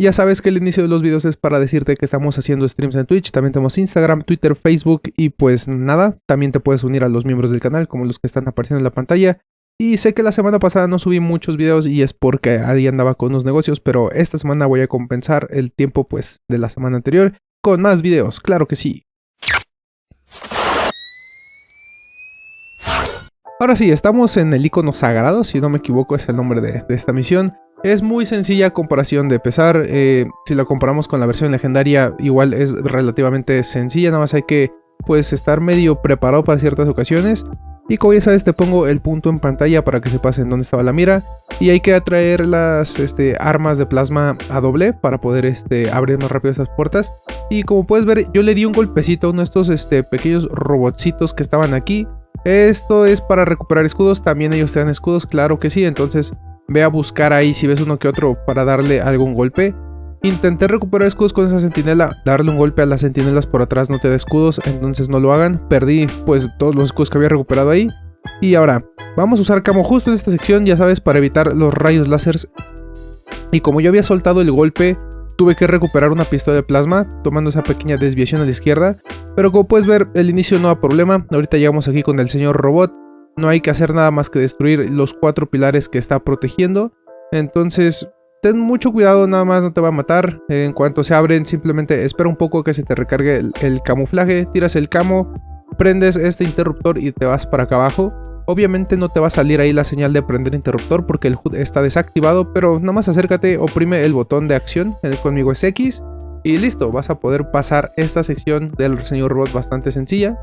Ya sabes que el inicio de los videos es para decirte que estamos haciendo streams en Twitch, también tenemos Instagram, Twitter, Facebook y pues nada, también te puedes unir a los miembros del canal como los que están apareciendo en la pantalla. Y sé que la semana pasada no subí muchos videos y es porque ahí andaba con unos negocios, pero esta semana voy a compensar el tiempo pues de la semana anterior con más videos, claro que sí. Ahora sí, estamos en el icono sagrado, si no me equivoco es el nombre de, esta misión. Es muy sencilla comparación de pesar, eh, si la comparamos con la versión legendaria igual es relativamente sencilla, nada más hay que pues estar medio preparado para ciertas ocasiones. Y como ya sabes, te pongo el punto en pantalla para que sepas en dónde estaba la mira. Y hay que atraer las este, armas de plasma a doble para poder este, abrir más rápido esas puertas. Y como puedes ver, yo le di un golpecito a uno de estos este, pequeños robotcitos que estaban aquí. Esto es para recuperar escudos, también ellos te dan escudos, claro que sí. Entonces ve a buscar ahí si ves uno que otro para darle algún golpe. Intenté recuperar escudos con esa sentinela, darle un golpe a las sentinelas por atrás no te da escudos, entonces no lo hagan. Perdí pues todos los escudos que había recuperado ahí. Y ahora, vamos a usar camo justo en esta sección, ya sabes, para evitar los rayos láseres. Y como yo había soltado el golpe, tuve que recuperar una pistola de plasma, tomando esa pequeña desviación a la izquierda. Pero como puedes ver, el inicio no da problema, ahorita llegamos aquí con el señor robot. No hay que hacer nada más que destruir los cuatro pilares que está protegiendo. Entonces, ten mucho cuidado, nada más no te va a matar. En cuanto se abren, simplemente espera un poco que se te recargue el, camuflaje, tiras el camo, prendes este interruptor y te vas para acá abajo. Obviamente no te va a salir ahí la señal de prender interruptor porque el HUD está desactivado, pero nada más acércate, oprime el botón de acción, conmigo es X, y listo, vas a poder pasar esta sección del señor robot bastante sencilla.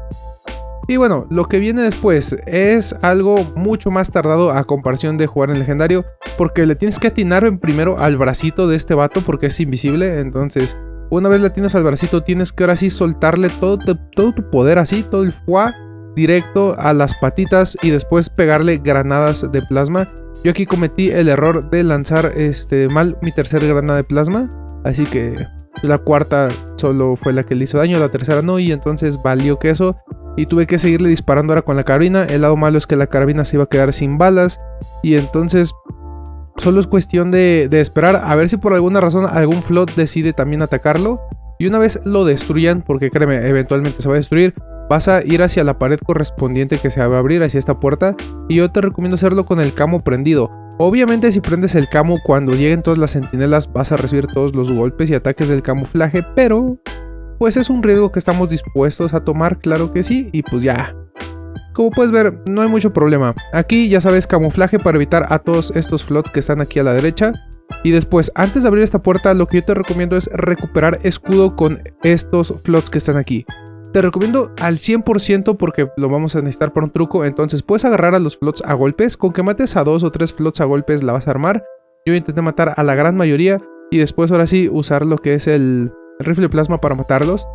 Y bueno, lo que viene después es algo mucho más tardado a comparación de jugar en legendario, porque le tienes que atinar primero al bracito de este vato porque es invisible, entonces una vez le atinas al bracito tienes que ahora sí soltarle todo, todo tu poder así, todo el fuá directo a las patitas y después pegarle granadas de plasma. Yo aquí cometí el error de lanzar este mal mi tercera granada de plasma, así que la cuarta solo fue la que le hizo daño, la tercera no, y entonces valió que eso y tuve que seguirle disparando ahora con la carabina. El lado malo es que la carabina se iba a quedar sin balas y entonces solo es cuestión de, esperar a ver si por alguna razón algún flot decide también atacarlo. Y una vez lo destruyan, porque créeme, eventualmente se va a destruir, vas a ir hacia la pared correspondiente que se va a abrir, hacia esta puerta. Y yo te recomiendo hacerlo con el camo prendido. Obviamente si prendes el camo cuando lleguen todas las sentinelas vas a recibir todos los golpes y ataques del camuflaje, pero pues es un riesgo que estamos dispuestos a tomar, claro que sí, y pues ya. Como puedes ver, no hay mucho problema. Aquí ya sabes camuflaje para evitar a todos estos flots que están aquí a la derecha. Y después, antes de abrir esta puerta, lo que yo te recomiendo es recuperar escudo con estos flots que están aquí. Te recomiendo al 100% porque lo vamos a necesitar para un truco, entonces puedes agarrar a los flots a golpes, con que mates a dos o tres flots a golpes la vas a armar. Yo intenté matar a la gran mayoría y después ahora sí usar lo que es el rifle plasma para matarlos.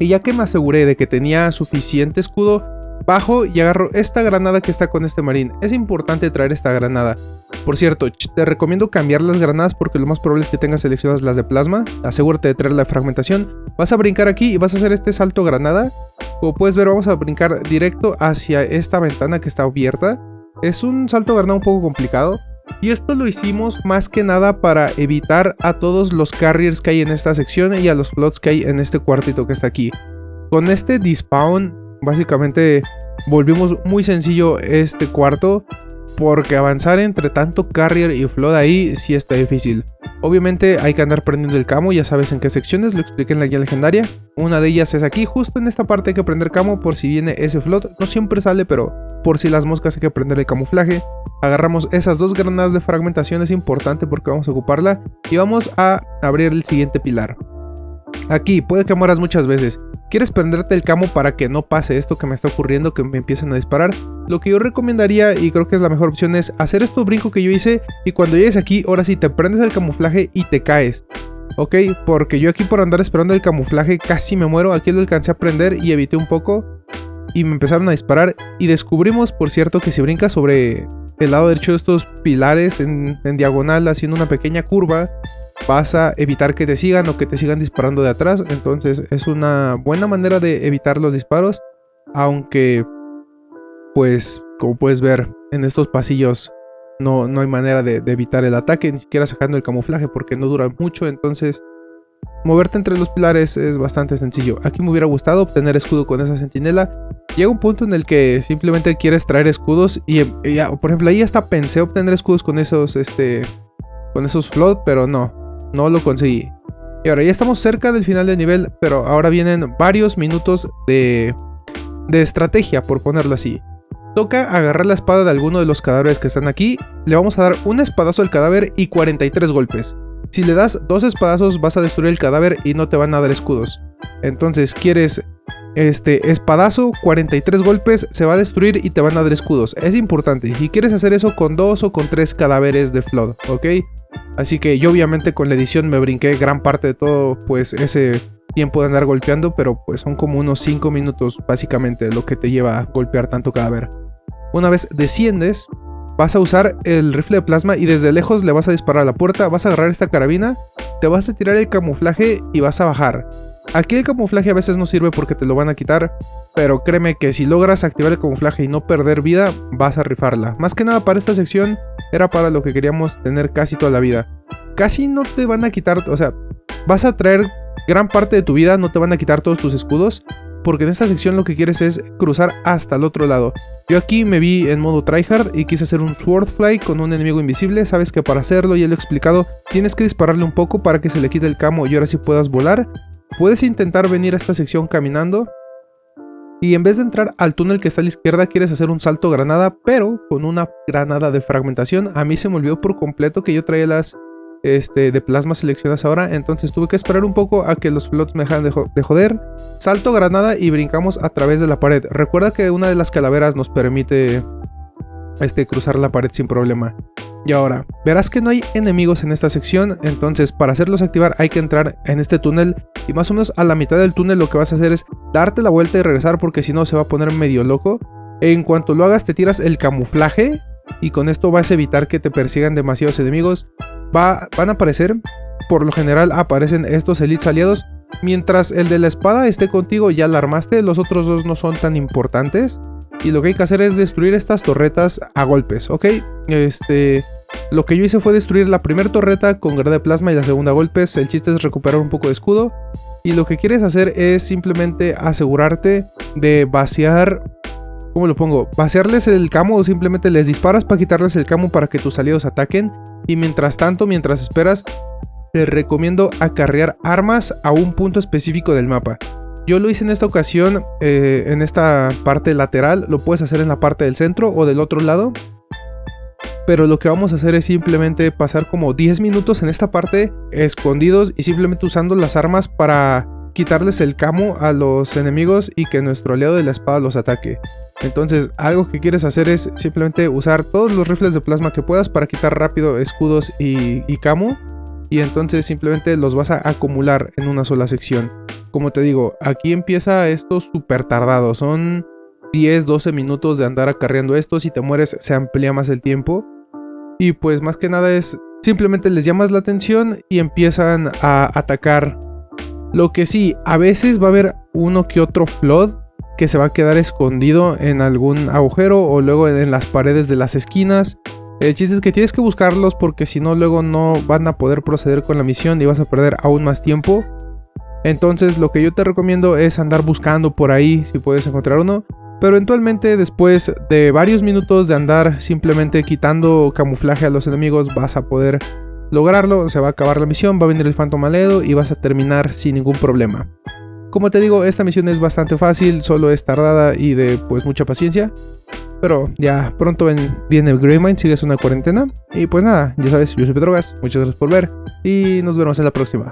Y ya que me aseguré de que tenía suficiente escudo, bajo y agarro esta granada que está con este marín. Es importante traer esta granada. Por cierto, te recomiendo cambiar las granadas porque lo más probable es que tengas seleccionadas las de plasma. Asegúrate de traer la fragmentación. Vas a brincar aquí y vas a hacer este salto granada. Como puedes ver, vamos a brincar directo hacia esta ventana que está abierta. Es un salto granada un poco complicado. Y esto lo hicimos más que nada para evitar a todos los carriers que hay en esta sección y a los flots que hay en este cuartito que está aquí. Con este despawn, básicamente volvimos muy sencillo este cuarto porque avanzar entre tanto carrier y flood ahí sí está difícil. Obviamente hay que andar prendiendo el camo, ya sabes en qué secciones, lo expliqué en la guía legendaria. Una de ellas es aquí, justo en esta parte hay que prender camo por si viene ese flood. No siempre sale, pero por si las moscas hay que prender el camuflaje. Agarramos esas dos granadas de fragmentación, es importante porque vamos a ocuparla. Y vamos a abrir el siguiente pilar. Aquí, puede que mueras muchas veces. ¿Quieres prenderte el camo para que no pase esto que me está ocurriendo, que me empiecen a disparar? Lo que yo recomendaría, y creo que es la mejor opción, es hacer esto brinco que yo hice y cuando llegues aquí, ahora sí, te prendes el camuflaje y te caes. ¿Ok? Porque yo aquí por andar esperando el camuflaje casi me muero, aquí lo alcancé a prender y evité un poco y me empezaron a disparar y descubrimos, por cierto, que si brincas sobre el lado derecho de estos pilares en, en diagonal haciendo una pequeña curva, vas a evitar que te sigan o que te sigan disparando de atrás. Entonces es una buena manera de evitar los disparos. Aunque, pues, como puedes ver en estos pasillos, no, no hay manera de, evitar el ataque, ni siquiera sacando el camuflaje porque no dura mucho, entonces moverte entre los pilares es bastante sencillo. Aquí me hubiera gustado obtener escudo con esa sentinela. Llega un punto en el que simplemente quieres traer escudos y, por ejemplo ahí hasta pensé obtener escudos con esos, este, con esos float, pero no, no lo conseguí. Y ahora ya estamos cerca del final del nivel, pero ahora vienen varios minutos de, de estrategia, por ponerlo así. Toca agarrar la espada de alguno de los cadáveres que están aquí, le vamos a dar un espadazo al cadáver y 43 golpes. Si le das dos espadazos vas a destruir el cadáver y no te van a dar escudos. Entonces quieres este espadazo, 43 golpes, se va a destruir y te van a dar escudos. Es importante. Y quieres hacer eso con dos o con tres cadáveres de Flood, ¿ok? Así que yo obviamente con la edición me brinqué gran parte de todo pues ese tiempo de andar golpeando, pero pues son como unos 5 minutos básicamente lo que te lleva a golpear tanto cadáver. Una vez desciendes, vas a usar el rifle de plasma y desde lejos le vas a disparar a la puerta, vas a agarrar esta carabina, te vas a tirar el camuflaje y vas a bajar. Aquí el camuflaje a veces no sirve porque te lo van a quitar, pero créeme que si logras activar el camuflaje y no perder vida, vas a rifarla. Más que nada para esta sección era para lo que queríamos tener casi toda la vida. Casi no te van a quitar, o sea, vas a traer gran parte de tu vida, no te van a quitar todos tus escudos, porque en esta sección lo que quieres es cruzar hasta el otro lado. Yo aquí me vi en modo tryhard y quise hacer un swordfly con un enemigo invisible, sabes que para hacerlo, ya lo he explicado, tienes que dispararle un poco para que se le quite el camo y ahora sí puedas volar. Puedes intentar venir a esta sección caminando, y en vez de entrar al túnel que está a la izquierda, quieres hacer un salto granada, pero con una granada de fragmentación. A mí se me olvidó por completo que yo traía las este, de plasma seleccionadas ahora, entonces tuve que esperar un poco a que los flots me dejaran de, joder. Salto granada y brincamos a través de la pared. Recuerda que una de las calaveras nos permite este, cruzar la pared sin problema. Y ahora, verás que no hay enemigos en esta sección, entonces para hacerlos activar hay que entrar en este túnel y más o menos a la mitad del túnel lo que vas a hacer es darte la vuelta y regresar porque si no se va a poner medio loco. En cuanto lo hagas te tiras el camuflaje y con esto vas a evitar que te persigan demasiados enemigos van a aparecer, por lo general aparecen estos elites aliados. Mientras el de la espada esté contigo ya la armaste, los otros dos no son tan importantes. Y lo que hay que hacer es destruir estas torretas a golpes, ¿ok? Este... Lo que yo hice fue destruir la primera torreta con granada de plasma y la segunda a golpes. El chiste es recuperar un poco de escudo. Y lo que quieres hacer es simplemente asegurarte de vaciar ¿Cómo lo pongo? Vaciarles el camo o simplemente les disparas para quitarles el camo para que tus aliados ataquen. Y mientras tanto, mientras esperas, te recomiendo acarrear armas a un punto específico del mapa. Yo lo hice en esta ocasión eh, en esta parte lateral, lo puedes hacer en la parte del centro o del otro lado. Pero lo que vamos a hacer es simplemente pasar como 10 minutos en esta parte escondidos y simplemente usando las armas para quitarles el camo a los enemigos y que nuestro aliado de la espada los ataque. Entonces algo que quieres hacer es simplemente usar todos los rifles de plasma que puedas para quitar rápido escudos y, camo. Y entonces simplemente los vas a acumular en una sola sección. Como te digo, aquí empieza esto súper tardado. Son 10-12 minutos de andar acarreando esto. Si te mueres se amplía más el tiempo. Y pues más que nada es simplemente les llamas la atención y empiezan a atacar. Lo que sí, a veces va a haber uno que otro flood que se va a quedar escondido en algún agujero o luego en las paredes de las esquinas. El chiste es que tienes que buscarlos porque si no luego no van a poder proceder con la misión y vas a perder aún más tiempo. Entonces lo que yo te recomiendo es andar buscando por ahí si puedes encontrar uno. Pero eventualmente después de varios minutos de andar simplemente quitando camuflaje a los enemigos vas a poder lograrlo. Se va a acabar la misión, va a venir el Phantom Aledo y vas a terminar sin ningún problema. Como te digo, esta misión es bastante fácil, solo es tardada y de pues mucha paciencia. Pero ya pronto viene el Greymind, sigues una cuarentena. Y pues nada, ya sabes, yo soy Pedrogas, muchas gracias por ver y nos vemos en la próxima.